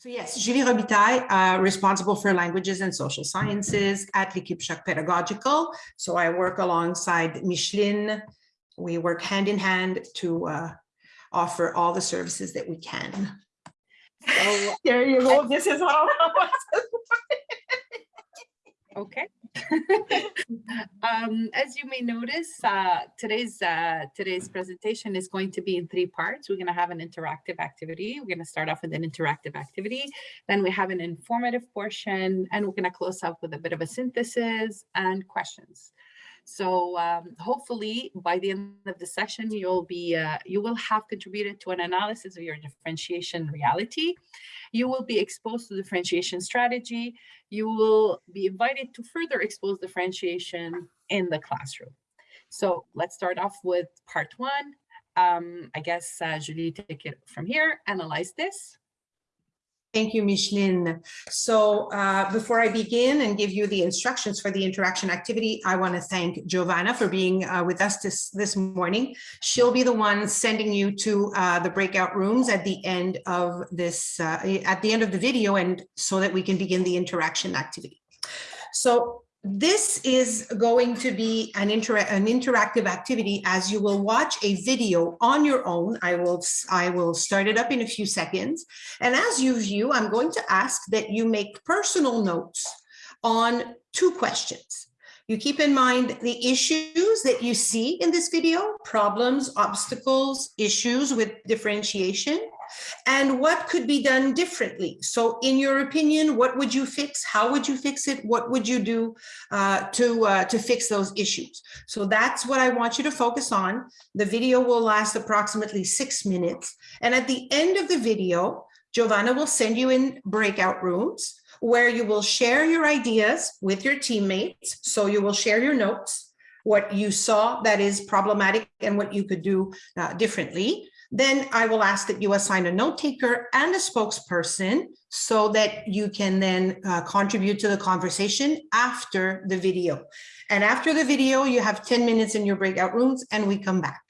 So yes, Julie Robitaille, uh, responsible for languages and social sciences at L'Équipe Pedagogical. So I work alongside Micheline. We work hand in hand to uh, offer all the services that we can. So there you go. This is how. Okay. um, as you may notice, uh, today's uh, today's presentation is going to be in three parts. We're going to have an interactive activity. We're going to start off with an interactive activity. Then we have an informative portion, and we're going to close up with a bit of a synthesis and questions. So um, hopefully by the end of the session, you'll be, uh, you will have contributed to an analysis of your differentiation reality. You will be exposed to differentiation strategy. You will be invited to further expose differentiation in the classroom. So let's start off with part one. Um, I guess, uh, Julie, take it from here, analyze this. Thank you, Micheline. So uh, before I begin and give you the instructions for the interaction activity, I want to thank Giovanna for being uh, with us this, this morning. She'll be the one sending you to uh, the breakout rooms at the end of this, uh, at the end of the video and so that we can begin the interaction activity. So this is going to be an, inter an interactive activity as you will watch a video on your own. I will, I will start it up in a few seconds. And as you view, I'm going to ask that you make personal notes on two questions. You keep in mind the issues that you see in this video, problems, obstacles, issues with differentiation, and what could be done differently. So in your opinion, what would you fix? How would you fix it? What would you do uh, to, uh, to fix those issues? So that's what I want you to focus on. The video will last approximately six minutes. And at the end of the video, Giovanna will send you in breakout rooms where you will share your ideas with your teammates. So you will share your notes, what you saw that is problematic and what you could do uh, differently. Then I will ask that you assign a note taker and a spokesperson so that you can then uh, contribute to the conversation after the video. And after the video, you have 10 minutes in your breakout rooms and we come back.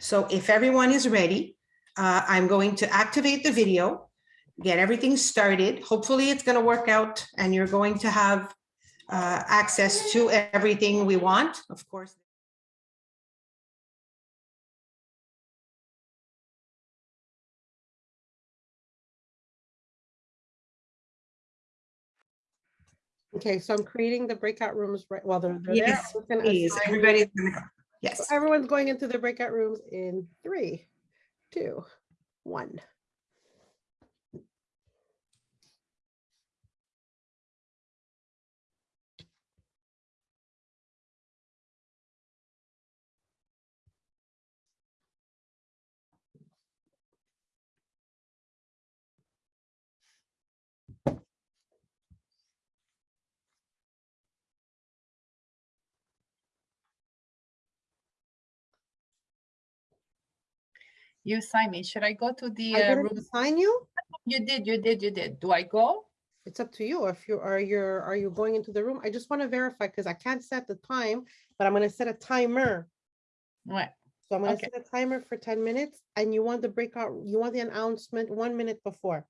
So if everyone is ready, uh, I'm going to activate the video, get everything started. Hopefully it's going to work out and you're going to have uh, access to everything we want, of course. Okay, so I'm creating the breakout rooms right while they're, they're Yes, there. I'm just gonna please, assign- everybody's gonna go. so Yes. Everyone's going into the breakout rooms in three, two, one. You sign me. Should I go to the I uh, room? Sign you. You did, you did, you did. Do I go? It's up to you. If you are you're you going into the room? I just want to verify because I can't set the time, but I'm gonna set a timer. What? So I'm gonna Okay. set a timer for 10 minutes and you want the breakout, you want the announcement one minute before.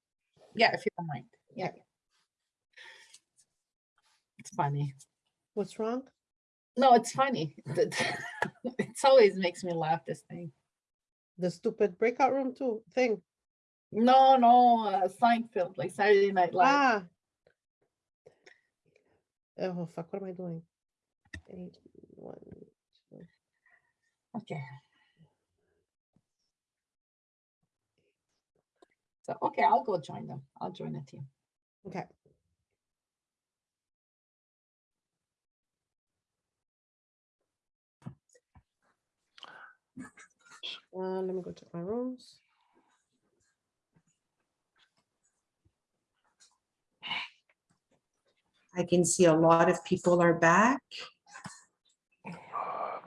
Yeah, if you don't mind. Yeah. Okay. It's funny. What's wrong? No, it's funny. It's always makes me laugh, this thing. The stupid breakout room too thing. No, no, uh, Seinfeld, like Saturday Night Live. Ah. Oh, fuck, what am I doing? Eight, one, two. Okay. So, okay, I'll go join them. I'll join the team. Okay. Uh, let me go to my rooms. I can see a lot of people are back.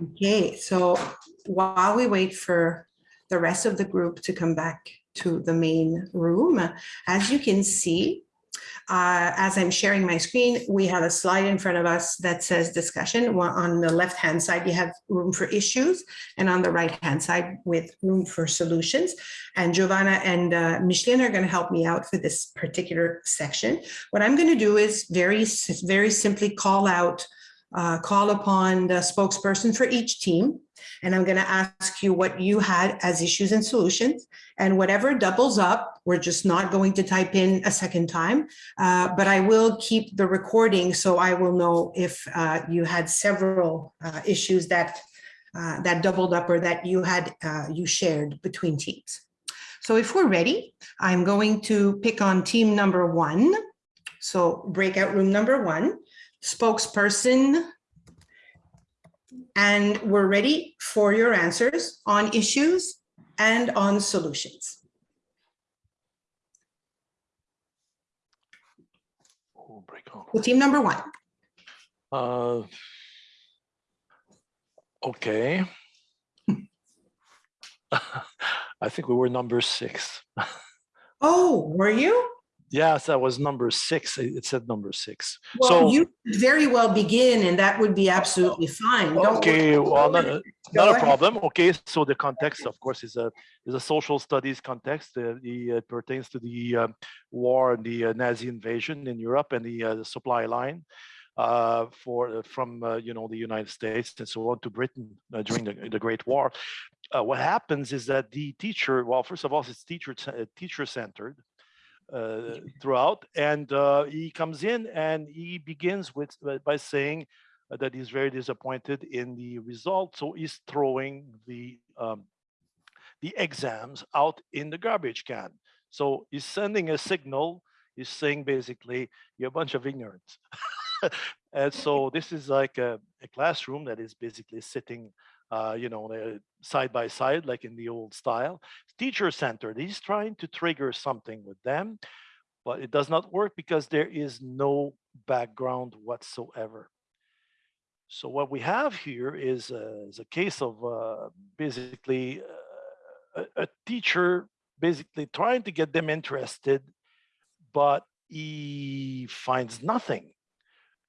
Okay, so while we wait for the rest of the group to come back to the main room, as you can see, Uh, As I'm sharing my screen, we have a slide in front of us that says discussion. On the left-hand side, you have room for issues, and on the right-hand side with room for solutions. And Giovanna and uh, Micheline are going to help me out for this particular section. What I'm going to do is very, very simply call out, uh, call upon the spokesperson for each team. And I'm going to ask you what you had as issues and solutions. And whatever doubles up, we're just not going to type in a second time. Uh, But I will keep the recording so I will know if uh, you had several uh, issues that uh, that doubled up or that you had, uh, you shared between teams. So if we're ready, I'm going to pick on team number one. So breakout room number one, spokesperson. And we're ready for your answers on issues and on solutions. Break on. So team number one, Uh, okay. I think we were number six. oh, were you? Yes, that was number six. It said number six. Well, So- you could very well begin and that would be absolutely fine. Don't. Okay, well, not, uh, not a problem. Okay, so the context, of course, is a is a social studies context. Uh, the it pertains to the uh, war and the uh, Nazi invasion in Europe and the, uh, the supply line uh, for uh, from uh, you know the United States and so on to Britain uh, during the, the Great War. Uh, what happens is that the teacher, well, first of all, it's teacher uh, teacher centered uh, throughout, and uh, he comes in and he begins with uh, by saying that he's very disappointed in the result. So he's throwing the um, the exams out in the garbage can. So he's sending a signal. He's saying basically, you're a bunch of ignorance. and so this is like a, a classroom that is basically sitting, uh, you know, side by side, like in the old style. Teacher centered. He's trying to trigger something with them, but it does not work because there is no background whatsoever. So what we have here is, is a case of uh, basically uh, a, a teacher basically trying to get them interested, but he finds nothing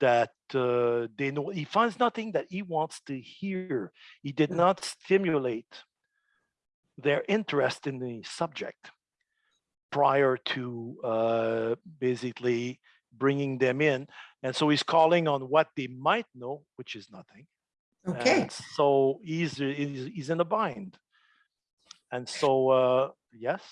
that uh, they know. He finds nothing that he wants to hear. He did not stimulate their interest in the subject prior to uh, basically bringing them in. And so he's calling on what they might know, which is nothing. Okay, And so he's, he's, he's in a bind. And so, uh, yes,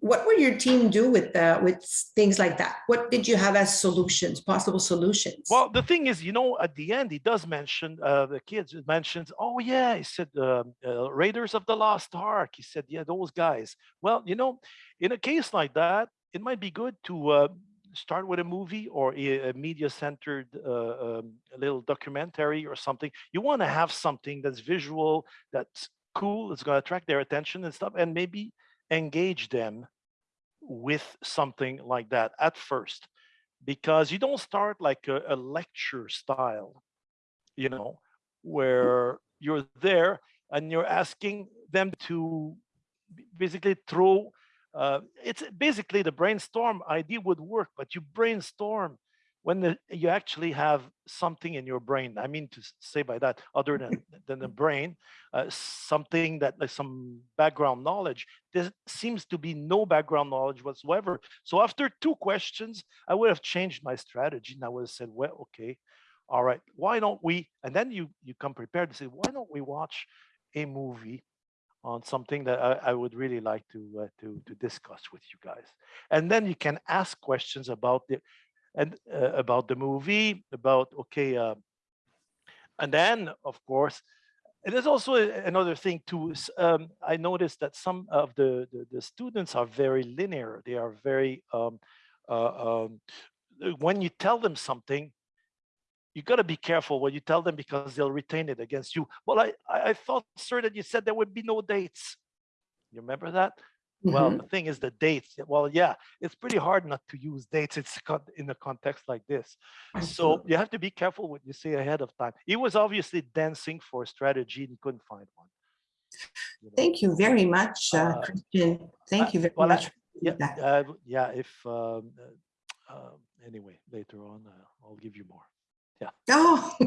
what would your team do with, uh, with things like that? What did you have as solutions, possible solutions? well, the thing is, you know, at the end, he does mention, uh, the kids it mentions, oh yeah, he said, um, uh, Raiders of the Lost Ark. He said, yeah, those guys. Well, you know, in a case like that, it might be good to uh, start with a movie or a, media-centered uh, um, little documentary or something. You want to have something that's visual, that's cool, it's going to attract their attention and stuff, and maybe engage them with something like that at first because you don't start like a, a lecture style you know where you're there and you're asking them to basically throw uh, it's basically the brainstorm idea would work but you brainstorm when the, you actually have something in your brain i mean to say by that other than than the brain uh, something that like some background knowledge there seems to be no background knowledge whatsoever. So after two questions i would have changed my strategy and i would have said well okay all right why don't we and then you you come prepared to say why don't we watch a movie on something that I, I would really like to uh, to to discuss with you guys? And then you can ask questions about the and uh, about the movie about okay uh, and then of course there's also another thing too um, i noticed that some of the, the the students are very linear. They are very um, uh, um, when you tell them something you got to be careful what you tell them because they'll retain it against you. Well I I thought sir that you said there would be no dates. You remember that well Mhm. the thing is the dates well yeah it's pretty hard not to use dates it's in a context like this so you have to be careful what you say ahead of time he was obviously dancing for a strategy and couldn't find one you know. Thank you very much, uh, Uh, Christian. Thank you very well, much. for yeah uh, yeah if um, uh, um, anyway, later on, uh, I'll give you more. Yeah. Oh.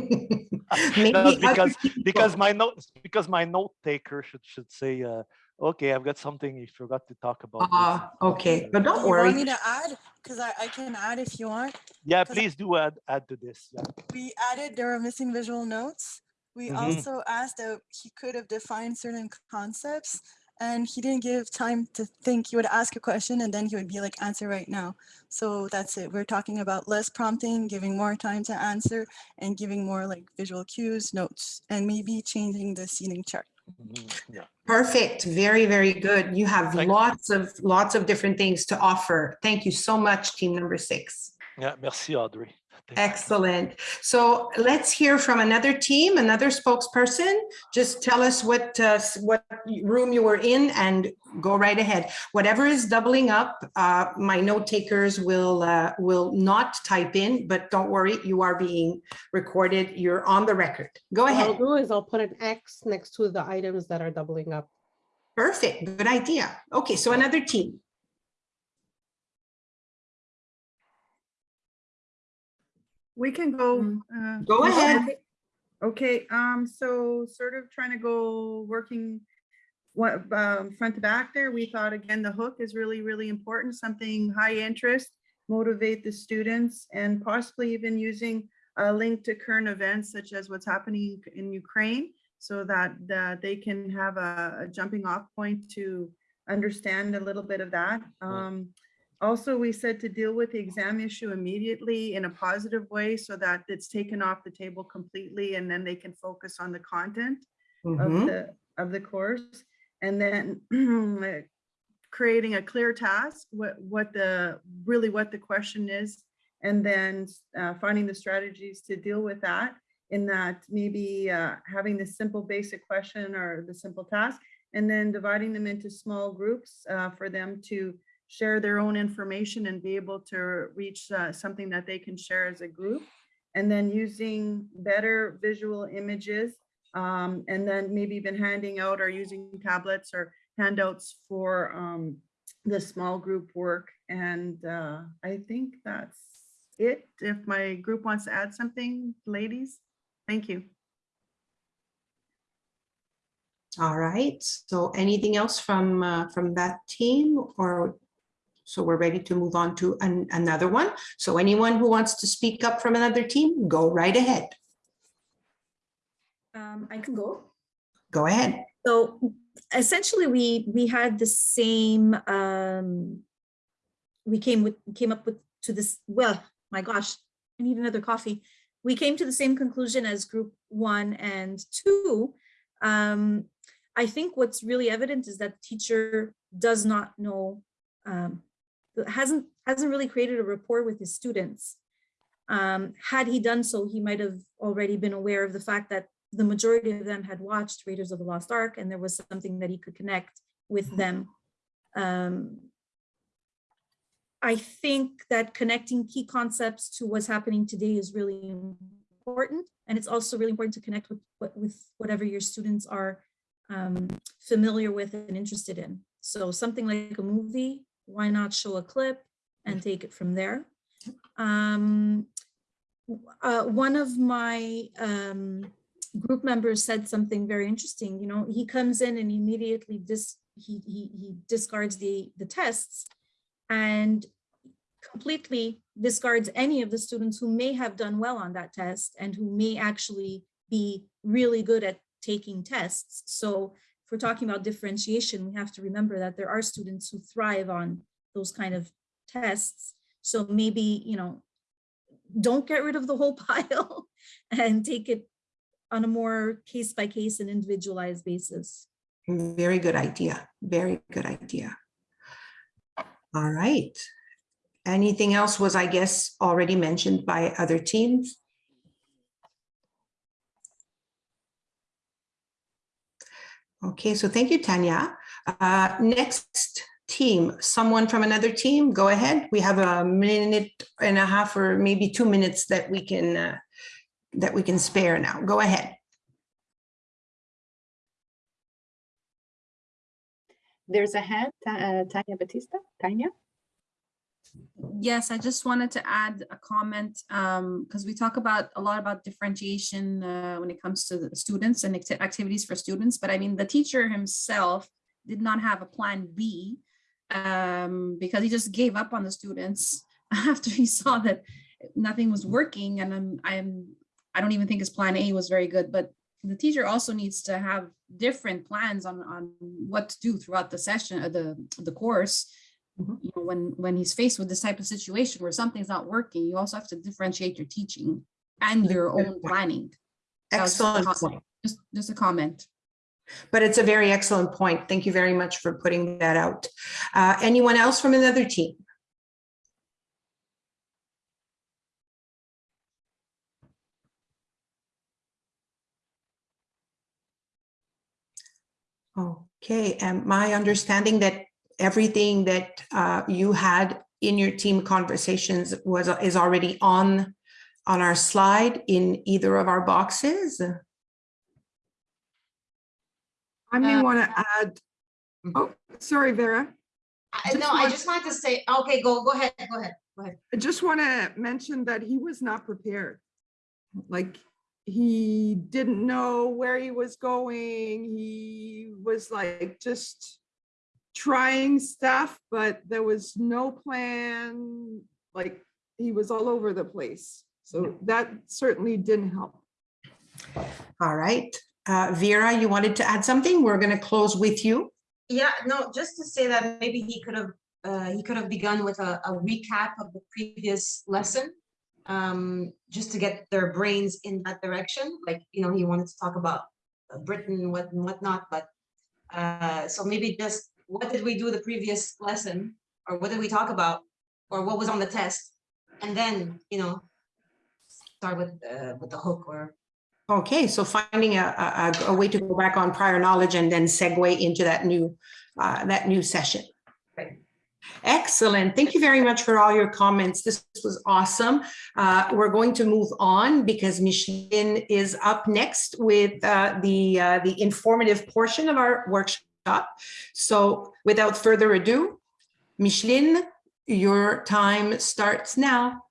Maybe because because my note because my note taker should should say, uh, okay, I've got something you forgot to talk about. this." Ah, okay, but don't You want me to add? Because I, I can add if you want. Yeah, please do add add to this. Yeah. We added, there are missing visual notes. We Mhm. also asked that he could have defined certain concepts and he didn't give time to think. He would ask a question and then he would be like, answer right now. So that's it. We're talking about less prompting, giving more time to answer and giving more like visual cues, notes, and maybe changing the seating chart. Yeah. Perfect. Very, very good. You have Thank- lots of, lots of different things to offer. Thank you so much, team number six. Yeah. Merci, Audrey. Thank you. Excellent. So let's hear from another team, another spokesperson. Just tell us what, uh, what room you were in and go right ahead. Whatever is doubling up, uh, my note takers will, uh, will not type in, but don't worry, you are being recorded. You're on the record. Go What I'll do is I'll put an X next to the items that are doubling up. Perfect. Good idea. Okay, so another team. We can go. Mm. uh, Go ahead. okay? Okay, um, so sort of trying to go working what, um, front to back there, we thought again, the hook is really, really important, something high interest, motivate the students and possibly even using a link to current events such as what's happening in Ukraine so that, that they can have a, a jumping off point to understand a little bit of that. Um, also, we said to deal with the exam issue immediately in a positive way so that it's taken off the table completely and then they can focus on the content of Mhm. the, of the course. And then creating a clear task, what, what the, really what the question is. And then uh, finding the strategies to deal with that in that maybe uh, having the simple basic question or the simple task and then dividing them into small groups uh, for them to share their own information and be able to reach uh, something that they can share as a group. And then using better visual images um, and then maybe even handing out or using tablets or handouts for um, the small group work. And uh, I think that's it. If my group wants to add something, ladies, thank you. All right, so anything else from, uh, from that team or? So we're ready to move on to an- another one. So anyone who wants to speak up from another team, go right ahead. Um, I can go. Go ahead. So essentially, we, we had the same, um, we came with, came up with, to this, well, my gosh, I need another coffee. We came to the same conclusion as group one and two. Um, I think what's really evident is that the teacher does not know, um, hasn't, hasn't really created a rapport with his students. Um, had he done so, he might have already been aware of the fact that the majority of them had watched Raiders of the Lost Ark and there was something that he could connect with them. Um, I think that connecting key concepts to what's happening today is really important. And it's also really important to connect with, with whatever your students are um, familiar with and interested in. So something like a movie, why not show a clip and take it from there? Um, uh, one of my um, group members said something very interesting. You know, he comes in and immediately dis he he he discards the the tests and completely discards any of the students who may have done well on that test and who may actually be really good at taking tests. So if we're talking about differentiation, we have to remember that there are students who thrive on those kind of tests. So maybe, you know, don't get rid of the whole pile and take it on a more case by case and individualized basis. Very good idea. Very good idea. All right. Anything else was, I guess, already mentioned by other teams? Okay, so thank you, Tanya. Uh, Next team, someone from another team, go ahead. We have a minute and a half or maybe two minutes that we can, uh, that we can spare now. Go ahead. There's a hand, uh, Tanya Batista, Tanya. Yes, I just wanted to add a comment, um, because we talk about, a lot about differentiation, uh, when it comes to the students and acti- activities for students, but I mean, the teacher himself did not have a plan B, um, because he just gave up on the students after he saw that nothing was working, and I'm, I'm, I don't even think his plan A was very good, but the teacher also needs to have different plans on, on what to do throughout the session, uh, the, the course. Mhm. You know, when, when he's faced with this type of situation where something's not working, you also have to differentiate your teaching and your own planning. Was just a Excellent point. Just, just a comment. But it's a very excellent point. Thank you very much for putting that out. Uh, Anyone else from another team? Okay, and my understanding that everything that uh, you had in your team conversations was, is already on, on our slide in either of our boxes? I may Uh, want to add, oh, sorry, Vera. I- No, I just wanted to say, okay, go, go ahead, go ahead, go ahead. I just want to mention that he was not prepared. Like, he didn't know where he was going. He was like just trying stuff, but there was no plan. Like, he was all over the place. So that certainly didn't help. All right, Uh, Vera, you wanted to add something? We're going to close with you. Yeah, no, just to say that maybe he could have, uh, he could have begun with a, a recap of the previous lesson. Um, just to get their brains in that direction, like, you know, he wanted to talk about uh, Britain, what and whatnot, but. Uh, so maybe just, what did we do the previous lesson? Or what did we talk about? Or what was on the test? And then, you know. Start with, uh, with the hook or Okay, so finding a, a, a- way to go back on prior knowledge and then segue into that new, uh, that new session. Right. Excellent. Thank you very much for all your comments. This was awesome. Uh, we're going to move on because Micheline is up next with, uh, the, uh, the informative portion of our workshop. So without further ado, Micheline, your time starts now.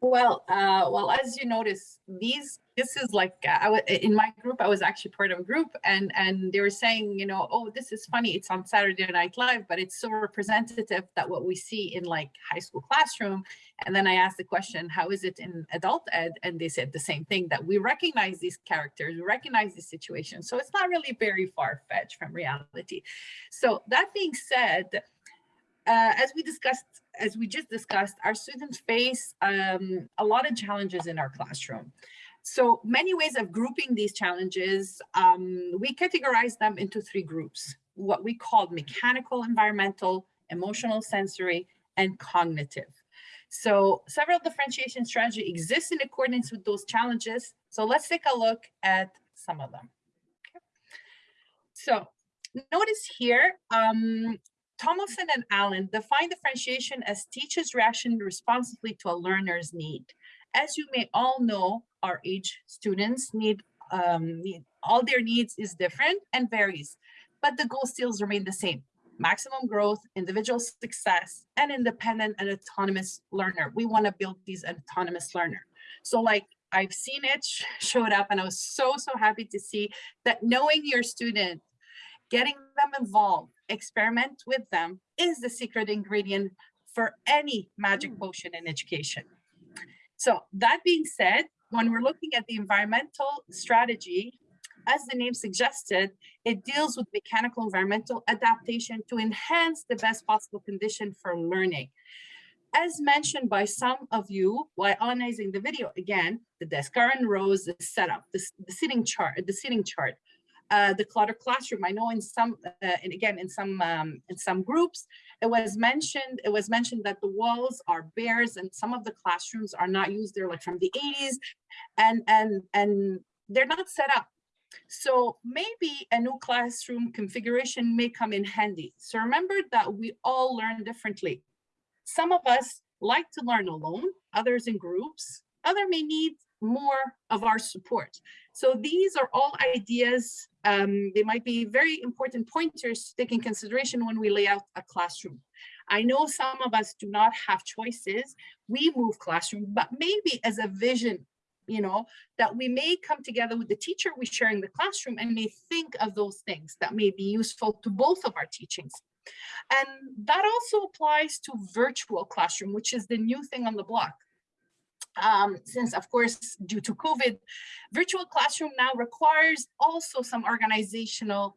Well, uh, well, as you notice, these, this is like, uh, I in my group, I was actually part of a group and, and they were saying, you know, oh, this is funny. It's on Saturday Night Live, but it's so representative that what we see in like high school classroom. And then I asked the question, how is it in adult ed? And they said the same thing, that we recognize these characters, we recognize these situations. So it's not really very far fetched from reality. So that being said, uh, as we discussed, as we just discussed, our students face um, a lot of challenges in our classroom. So many ways of grouping these challenges, um, we categorize them into three groups, what we call mechanical, environmental, emotional, sensory, and cognitive. So several differentiation strategy exists in accordance with those challenges. So let's take a look at some of them. Okay. So notice here, um, Tomlinson and Allen define differentiation as teachers reaction responsively to a learner's need. As you may all know, our age students need, um, need all their needs is different and varies, but the goal still remain the same. Maximum growth, individual success, and independent and autonomous learner. We want to build these autonomous learner. So like I've seen it sh- showed up and I was so, so happy to see that knowing your student getting them involved, experiment with them is the secret ingredient for any magic potion in education. So that being said, when we're looking at the environmental strategy, as the name suggested, it deals with mechanical environmental adaptation to enhance the best possible condition for learning. As mentioned by some of you while analyzing the video again, the desk current rows, the setup, the, the sitting chart, the sitting chart, uh, the clutter classroom. I know in some, uh, and again, in some, um, in some groups, it was mentioned, it was mentioned that the walls are bears and some of the classrooms are not used. They're like from the 80s and, and, and they're not set up. So maybe a new classroom configuration may come in handy. So remember that we all learn differently. Some of us like to learn alone, others in groups, other may need more of our support. So these are all ideas. Um, they might be very important pointers to take in consideration when we lay out a classroom. I know some of us do not have choices. We move classroom, but maybe as a vision, you know, that we may come together with the teacher we share in the classroom and may think of those things that may be useful to both of our teachings. And that also applies to virtual classroom, which is the new thing on the block. Um, since of course, due to COVID, virtual classroom now requires also some organizational,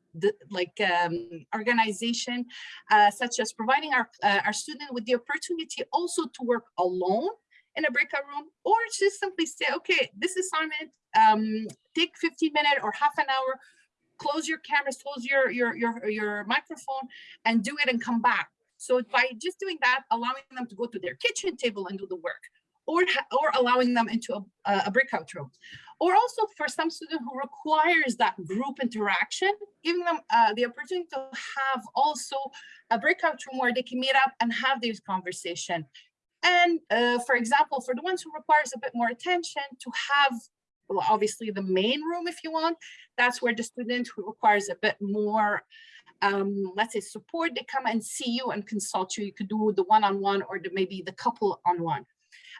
like um, organization, uh, such as providing our, uh, our student with the opportunity also to work alone in a breakout room, or just simply say, okay, this assignment, um, take 15 minutes or half an hour, close your cameras, close your, your, your, your microphone and do it and come back. So by just doing that, allowing them to go to their kitchen table and do the work or, or allowing them into a, a breakout room. Or also for some student who requires that group interaction, giving them uh, the opportunity to have also a breakout room where they can meet up and have this conversation. And uh, for example, for the ones who requires a bit more attention to have, well, obviously the main room if you want, that's where the student who requires a bit more, um, let's say support, they come and see you and consult you. You could do the one-on-one or the, maybe the couple on one.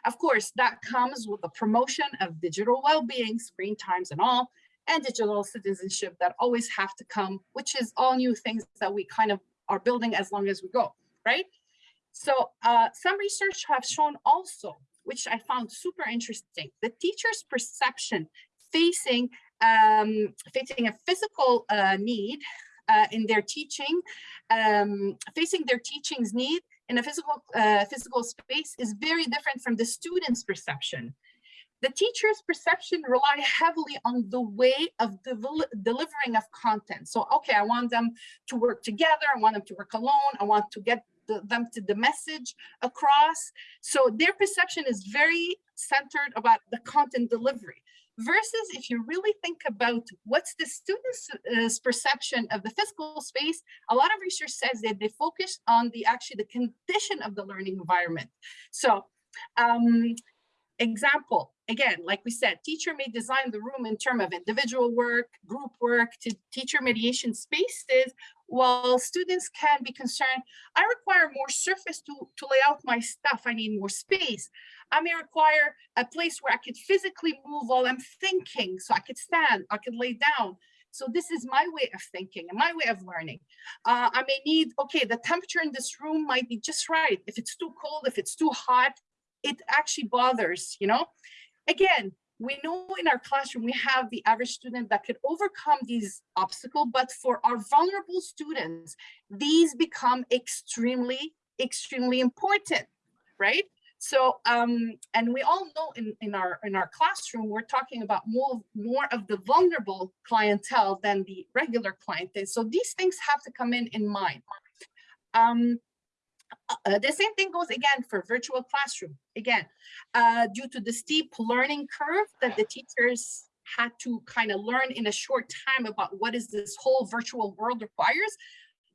Of course, that comes with the promotion of digital well-being, screen times and all, and digital citizenship that always have to come, which is all new things that we kind of are building as long as we go, right? So uh, some research have shown also, which I found super interesting, the teacher's perception facing um, facing a physical uh, need uh, in their teaching, um, facing their teaching's need in a physical uh, physical space is very different from the student's perception. The teacher's perception rely heavily on the way of delivering of content. So, okay, I want them to work together. I want them to work alone. I want to get the, them to the message across. So their perception is very centered about the content delivery versus if you really think about what's the student's uh, perception of the physical space, a lot of research says that they focus on the actually the condition of the learning environment. So um, example, again, like we said, teacher may design the room in terms of individual work, group work to teacher mediation spaces, while students can be concerned, I require more surface to, to lay out my stuff. I need more space. I may require a place where I could physically move while I'm thinking. So I could stand, I could lay down. So this is my way of thinking and my way of learning. Uh, I may need, okay, the temperature in this room might be just right. If it's too cold, if it's too hot, it actually bothers, you know? Again, we know in our classroom, we have the average student that could overcome these obstacles, but for our vulnerable students, these become extremely, extremely important, right? So, um, and we all know in, in our in our classroom, we're talking about more, more of the vulnerable clientele than the regular clientele. So these things have to come in in mind. Um, uh, the same thing goes again for virtual classroom. Again, uh, due to the steep learning curve that the teachers had to kind of learn in a short time about what is this whole virtual world requires,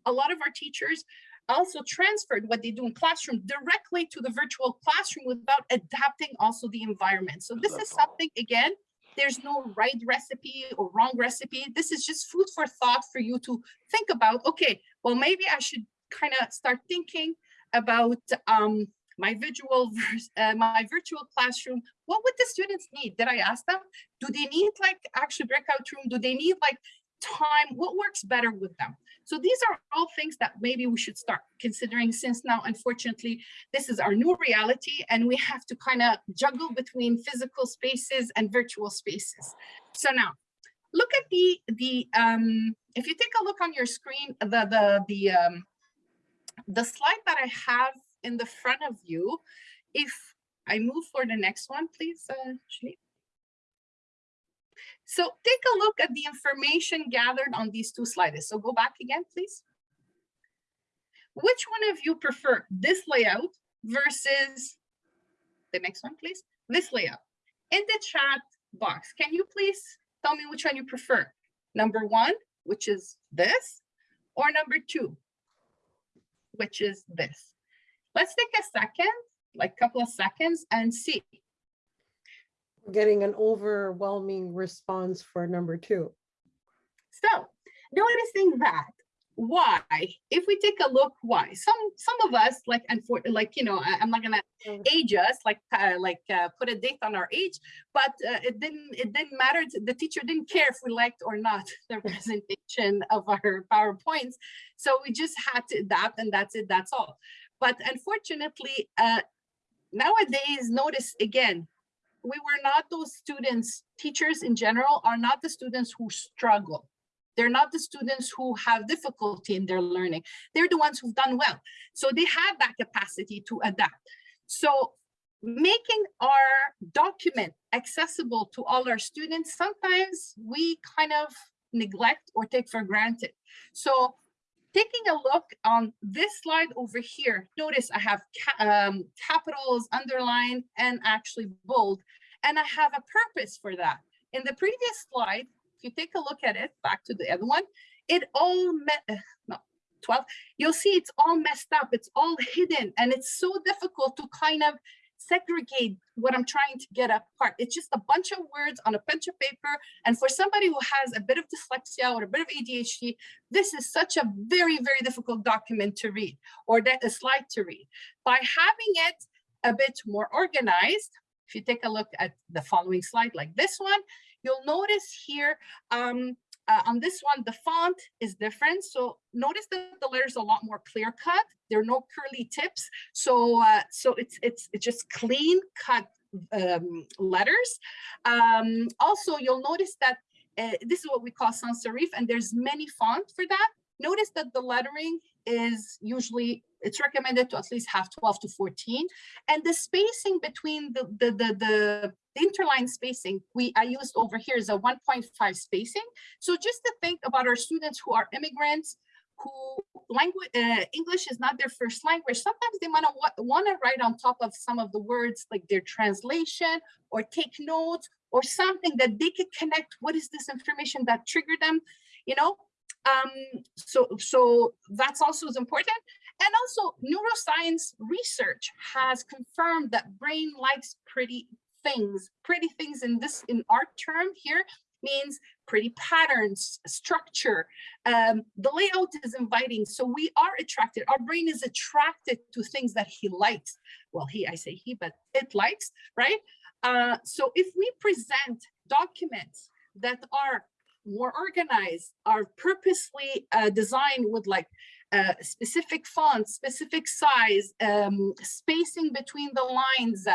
a lot of our teachers also transferred what they do in classroom directly to the virtual classroom without adapting also the environment. So this is something, again, there's no right recipe or wrong recipe. This is just food for thought for you to think about, okay, well, maybe I should kind of start thinking about um, my visual, uh, my virtual classroom. What would the students need? Did I ask them? Do they need like actually breakout room? Do they need like time? What works better with them? So these are all things that maybe we should start considering since now, unfortunately, this is our new reality and we have to kind of juggle between physical spaces and virtual spaces. So now look at the, the um, if you take a look on your screen, the, the, the, um, the slide that I have in the front of you, if I move for the next one, please, uh. So take a look at the information gathered on these two slides. So go back again, please. Which one of you prefer this layout versus the next one, please? This layout. In the chat box, can you please tell me which one you prefer? Number one, which is this, or number two, which is this. Let's take a second, like a couple of seconds and see. Getting an overwhelming response for number two. So noticing that why, if we take a look, why some some of us like and for like you know I, am not gonna age us like uh, like uh, put a date on our age, but uh, it didn't it didn't matter. The teacher didn't care if we liked or not the presentation of our powerpoints, so we just had to adapt, and that's it. That's all. But unfortunately, uh, nowadays, notice again, we were not those students. Teachers in general are not the students who struggle they're not the students who have difficulty in their learning. They're the ones who've done well. So they have that capacity to adapt. So making our document accessible to all our students, sometimes we kind of neglect or take for granted. So taking a look on this slide over here, notice I have ca um, capitals, underlined, and actually bold, and I have a purpose for that. In the previous slide, if you take a look at it, back to the other one, it all met, uh, no, 12, you'll see it's all messed up. It's all hidden and it's so difficult to kind of segregate what I'm trying to get apart. It's just a bunch of words on a bunch of paper. And for somebody who has a bit of dyslexia or a bit of ADHD, this is such a very, very difficult document to read or that a slide to read. By having it a bit more organized, if you take a look at the following slide like this one, You'll notice here um, uh, on this one, the font is different. So notice that the letters are a lot more clear cut. There are no curly tips. So uh, so it's it's it's just clean cut um, letters. Um, also, you'll notice that uh, this is what we call sans serif, and there's many font for that. Notice that the lettering is usually it's recommended to at least have 12 to 14 and the spacing between the the the, the, the interline spacing we i used over here is a 1.5 spacing so just to think about our students who are immigrants who language uh, english is not their first language sometimes they might want to write on top of some of the words like their translation or take notes or something that they could connect what is this information that triggered them you know um, so, so that's also is important. And also neuroscience research has confirmed that brain likes pretty things. Pretty things in this, in art term here, means pretty patterns, structure. Um, the layout is inviting, so we are attracted. Our brain is attracted to things that he likes. Well, he, I say he, but it likes, right? Uh, so if we present documents that are more organized, are purposely uh, designed with like uh, specific fonts, specific size, um, spacing between the lines,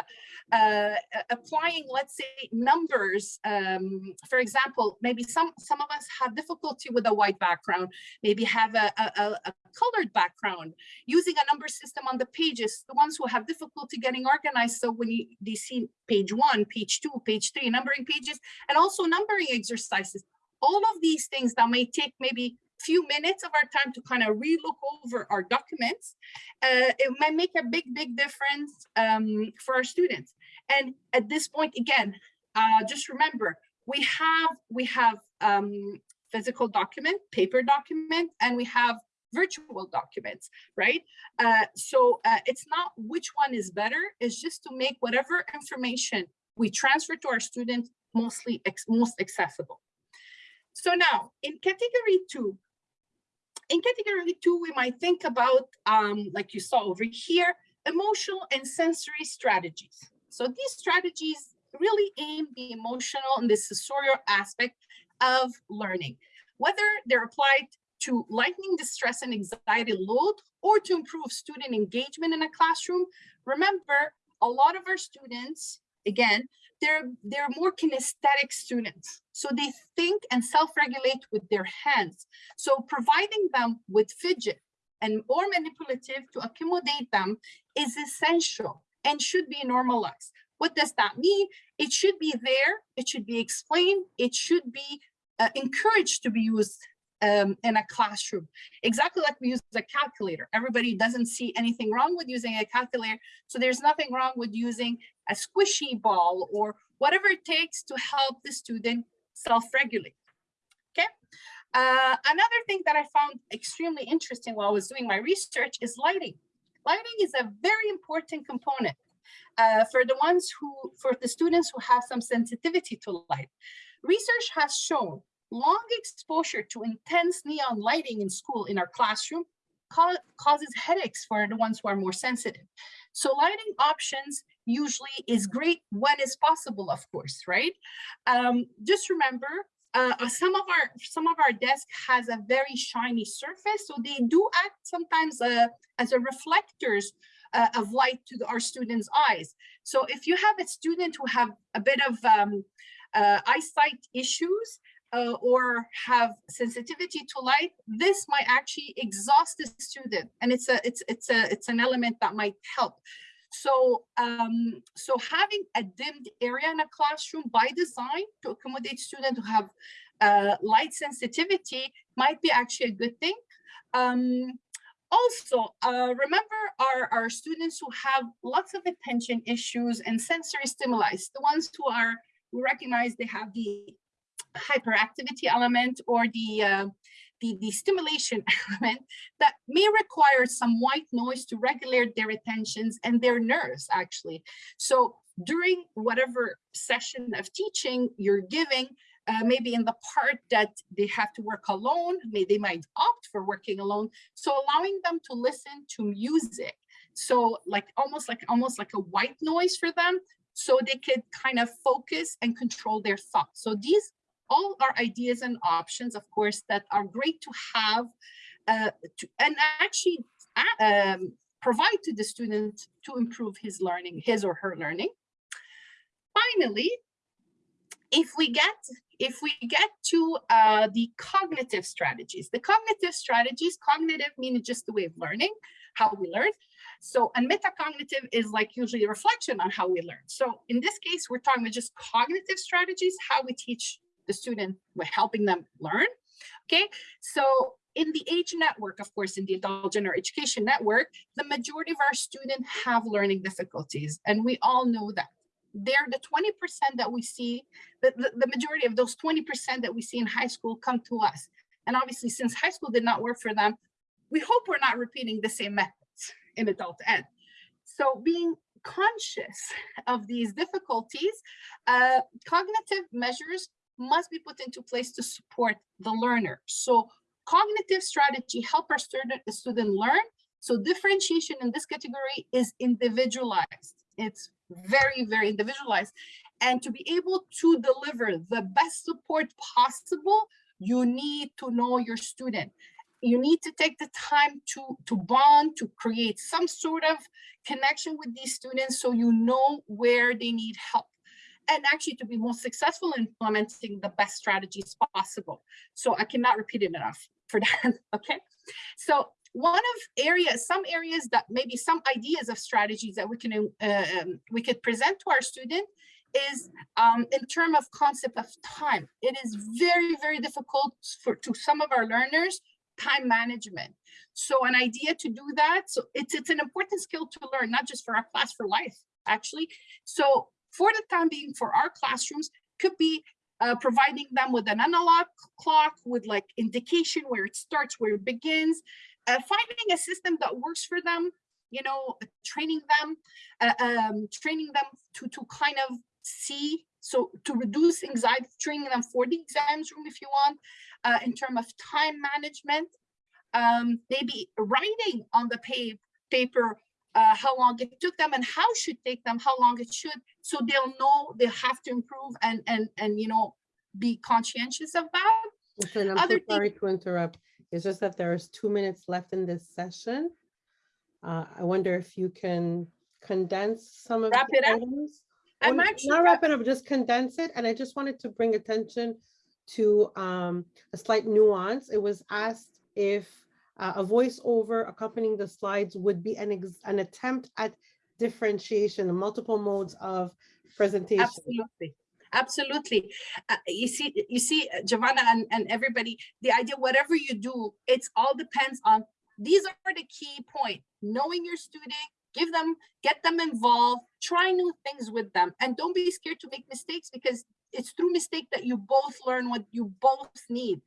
uh, applying, let's say, numbers. Um, for example, maybe some, some of us have difficulty with a white background, maybe have a, a, a colored background, using a number system on the pages, the ones who have difficulty getting organized. So when you, they see page one, page two, page three, numbering pages, and also numbering exercises, all of these things that may take maybe few minutes of our time to kind of relook over our documents, uh, it might make a big, big difference um, for our students. And at this point, again, uh, just remember, we have we have um, physical document, paper document, and we have virtual documents, right? Uh, so uh, it's not which one is better, it's just to make whatever information we transfer to our students mostly most accessible. So now in category two, in category two, we might think about, um, like you saw over here, emotional and sensory strategies. So these strategies really aim the emotional and the sensorial aspect of learning, whether they're applied to lightening the stress and anxiety load or to improve student engagement in a classroom. Remember, a lot of our students, again, they're they're more kinesthetic students. So they think and self-regulate with their hands. So providing them with fidget and or manipulative to accommodate them is essential and should be normalized. What does that mean? It should be there. It should be explained. It should be uh, encouraged to be used um, in a classroom. Exactly like we use a calculator. Everybody doesn't see anything wrong with using a calculator. So there's nothing wrong with using a squishy ball or whatever it takes to help the student self-regulate. Okay. Uh, another thing that I found extremely interesting while I was doing my research is lighting. Lighting is a very important component uh, for the ones who, for the students who have some sensitivity to light. Research has shown long exposure to intense neon lighting in school in our classroom ca- causes headaches for the ones who are more sensitive. So lighting options usually is great when it's possible, of course, right? Um, just remember, uh, uh, some of our some of our desk has a very shiny surface, so they do act sometimes uh, as a reflectors uh, of light to the- our students' eyes. So if you have a student who have a bit of um, uh, eyesight issues uh, or have sensitivity to light, this might actually exhaust the student, and it's a it's it's a it's an element that might help. So um, so having a dimmed area in a classroom by design to accommodate students who have uh, light sensitivity might be actually a good thing. Um, also, uh, remember our, our students who have lots of attention issues and sensory stimuli, the ones who are, we recognize they have the hyperactivity element or the, uh, the, the stimulation element that may require some white noise to regulate their attentions and their nerves actually. So during whatever session of teaching you're giving, uh, maybe in the part that they have to work alone, may they might opt for working alone. So allowing them to listen to music. So like almost like almost like a white noise for them, so they could kind of focus and control their thoughts. So these all our ideas and options, of course, that are great to have uh, to, and actually uh, um, provide to the student to improve his learning, his or her learning. Finally, if we get if we get to uh, the cognitive strategies, the cognitive strategies, cognitive meaning just the way of learning, how we learn. So, and metacognitive is like usually a reflection on how we learn. So in this case, we're talking about just cognitive strategies, how we teach the student, we're helping them learn. Okay, so in the age network, of course, in the adult general education network, the majority of our students have learning difficulties, and we all know that they're the 20% that we see, the, the, the majority of those 20% that we see in high school come to us. And obviously, since high school did not work for them, we hope we're not repeating the same methods in adult ed. So being conscious of these difficulties, uh, cognitive measures must be put into place to support the learner. So cognitive strategy help our student, student learn. So differentiation in this category is individualized. It's very, very individualized. And to be able to deliver the best support possible, you need to know your student. You need to take the time to, to bond, to create some sort of connection with these students so you know where they need help and actually to be most successful in implementing the best strategies possible. So I cannot repeat it enough for that, okay? So one of areas, some areas that maybe some ideas of strategies that we can uh, um, we could present to our student is um, in terms of concept of time. It is very, very difficult for to some of our learners, time management. So an idea to do that, so it's, it's an important skill to learn, not just for our class for life, actually. So for the time being for our classrooms could be uh, providing them with an analog clock with like indication where it starts, where it begins, uh, finding a system that works for them, you know, training them, uh, um, training them to, to kind of see, so to reduce anxiety, training them for the exams room if you want, uh, in terms of time management, um, maybe writing on the pa paper uh, how long it took them and how should take them, how long it should, so they'll know they have to improve and and and you know be conscientious of that. Listen, I'm Other so sorry to interrupt. It's just that there is two minutes left in this session. Uh, I wonder if you can condense some of Wrap the it up? items. I'm n- actually Not wrap it up, just condense it. And I just wanted to bring attention to um, a slight nuance. It was asked if uh, a voiceover accompanying the slides would be an, an attempt at differentiation, multiple modes of presentation. Absolutely. Absolutely. Uh, you see, you see, uh, Giovanna and, and everybody, the idea, whatever you do, it's all depends on, these are the key point, knowing your student, give them, get them involved, try new things with them, and don't be scared to make mistakes because it's through mistake that you both learn what you both need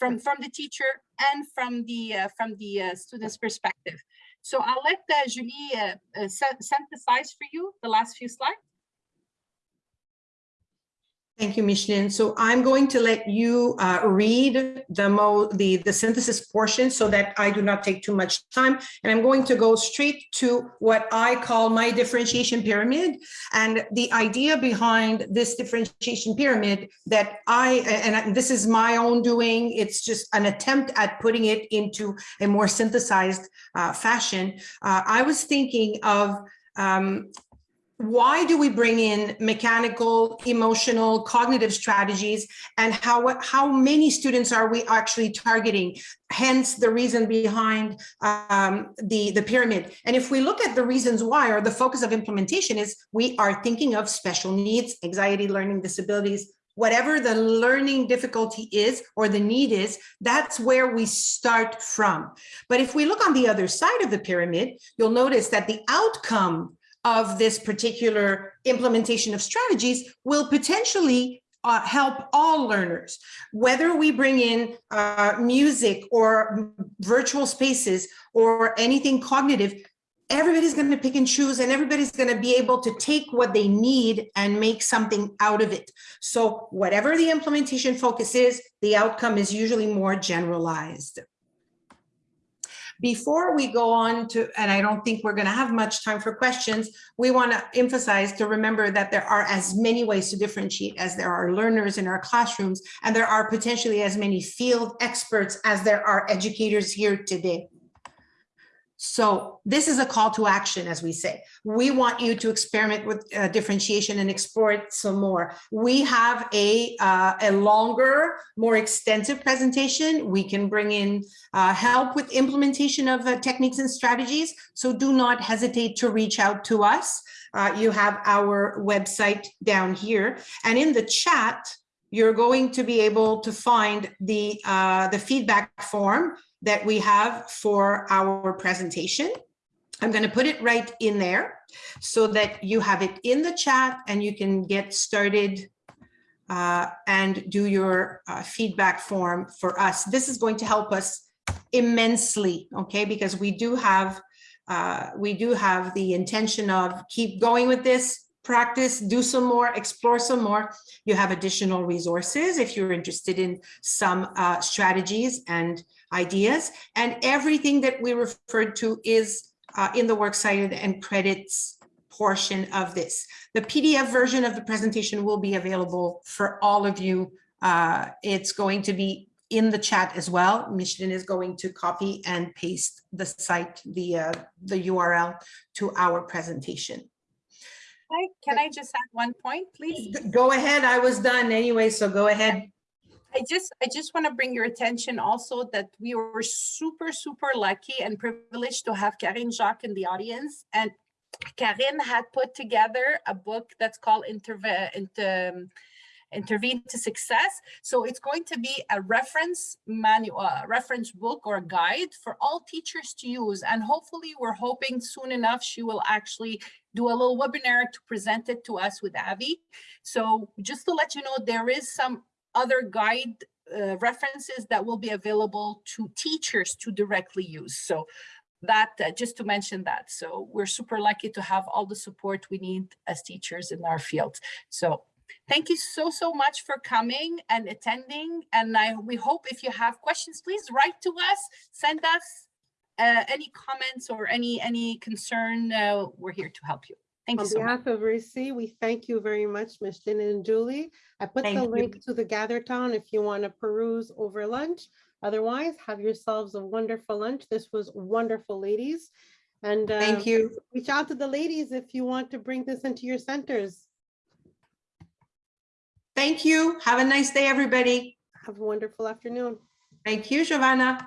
from, from the teacher and from the, uh, from the uh, student's perspective. So I'll let uh, Julie uh, uh, synthesize for you the last few slides. Thank you, Micheline. So I'm going to let you uh, read the the, the synthesis portion so that I do not take too much time. And I'm going to go straight to what I call my differentiation pyramid. And the idea behind this differentiation pyramid that I, and this is my own doing, it's just an attempt at putting it into a more synthesized uh, fashion. Uh, I was thinking of um, why do we bring in mechanical, emotional, cognitive strategies and how, how many students are we actually targeting? Hence the reason behind um, the, the pyramid. And if we look at the reasons why or the focus of implementation is we are thinking of special needs, anxiety, learning disabilities, whatever the learning difficulty is or the need is, that's where we start from. But if we look on the other side of the pyramid, you'll notice that the outcome of this particular implementation of strategies will potentially uh, help all learners, whether we bring in uh, music or virtual spaces or anything cognitive, everybody's going to pick and choose and everybody's going to be able to take what they need and make something out of it. So whatever the implementation focus is, the outcome is usually more generalized. Before we go on to, and I don't think we're going to have much time for questions, we want to emphasize to remember that there are as many ways to differentiate as there are learners in our classrooms, and there are potentially as many field experts as there are educators here today. So this is a call to action, as we say. We want you to experiment with uh, differentiation and explore it some more. We have a, uh, a longer, more extensive presentation. We can bring in uh, help with implementation of uh, techniques and strategies. So do not hesitate to reach out to us. Uh, you have our website down here. And in the chat, you're going to be able to find the, uh, the feedback form that we have for our presentation. I'm going to put it right in there so that you have it in the chat and you can get started uh, and do your uh, feedback form for us. This is going to help us immensely, okay? Because we do have uh, we do have the intention of keep going with this, practice, do some more, explore some more. You have additional resources if you're interested in some uh, strategies and ideas. And everything that we referred to is uh, in the works cited and credits portion of this. The PDF version of the presentation will be available for all of you. Uh, it's going to be in the chat as well. Micheline is going to copy and paste the site, the, uh, the URL to our presentation. Hi, Can I just add one point, please? Go ahead. I was done anyway, so go ahead. I just, I just want to bring your attention also that we were super, super lucky and privileged to have Karine Jacques in the audience. And Karine had put together a book that's called Interve- Inter, Intervene to Success. So it's going to be a reference manual, uh, reference book or guide for all teachers to use. And hopefully we're hoping soon enough she will actually do a little webinar to present it to us with Avi. So just to let you know, there is some other guide uh, references that will be available to teachers to directly use. So that uh, just to mention that. So we're super lucky to have all the support we need as teachers in our field. So thank you so, so much for coming and attending. And I, we hope if you have questions, please write to us, send us uh, any comments or any, any concern. Uh, we're here to help you. Thank you On so much. behalf of RISI, we thank you very much, Micheline and Julie. I put Thank the you. link to the Gather Town if you want to peruse over lunch. Otherwise, have yourselves a wonderful lunch. This was wonderful, ladies. And Thank uh, you. reach out to the ladies if you want to bring this into your centers. Thank you. Have a nice day, everybody. Have a wonderful afternoon. Thank you, Giovanna.